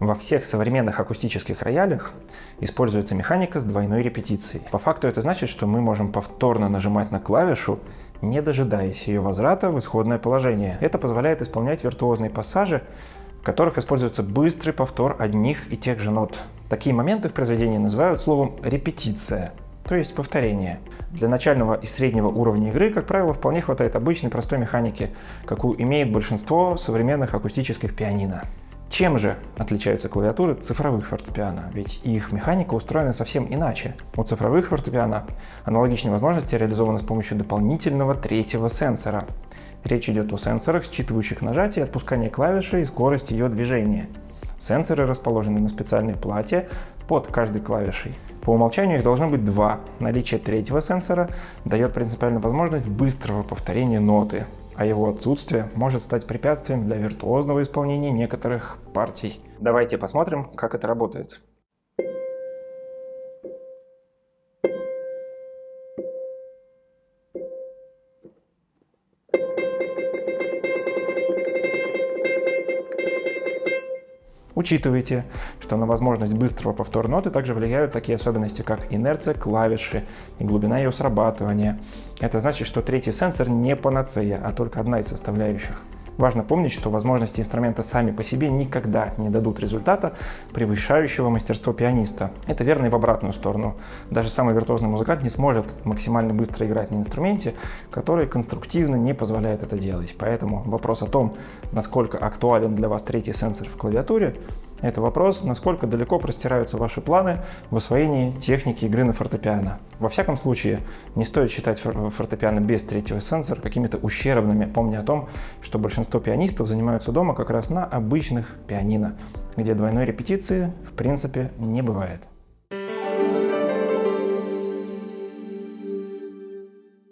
Во всех современных акустических роялях используется механика с двойной репетицией. По факту это значит, что мы можем повторно нажимать на клавишу, не дожидаясь ее возврата в исходное положение. Это позволяет исполнять виртуозные пассажи, в которых используется быстрый повтор одних и тех же нот. Такие моменты в произведении называют словом «репетиция», то есть повторение. Для начального и среднего уровня игры, как правило, вполне хватает обычной простой механики, какую имеет большинство современных акустических пианино. Чем же отличаются клавиатуры цифровых фортепиано? Ведь их механика устроена совсем иначе. У цифровых фортепиано аналогичные возможности реализованы с помощью дополнительного третьего сенсора. Речь идет о сенсорах, считывающих нажатие отпускание клавиши и скорость ее движения. Сенсоры расположены на специальной плате под каждой клавишей. По умолчанию их должно быть два. Наличие третьего сенсора дает принципиальную возможность быстрого повторения ноты, а его отсутствие может стать препятствием для виртуозного исполнения некоторых партий. Давайте посмотрим, как это работает. Учитывайте, что на возможность быстрого повтора ноты также влияют такие особенности, как инерция клавиши и глубина ее срабатывания. Это значит, что третий сенсор не панацея, а только одна из составляющих. Важно помнить, что возможности инструмента сами по себе никогда не дадут результата, превышающего мастерство пианиста. Это верно и в обратную сторону. Даже самый виртуозный музыкант не сможет максимально быстро играть на инструменте, который конструктивно не позволяет это делать. Поэтому вопрос о том, насколько актуален для вас третий сенсор в клавиатуре, это вопрос, насколько далеко простираются ваши планы в освоении техники игры на фортепиано. Во всяком случае, не стоит считать фортепиано без третьего сенсора какими-то ущербными, помня о том, что большинство пианистов занимаются дома как раз на обычных пианино, где двойной репетиции в принципе не бывает.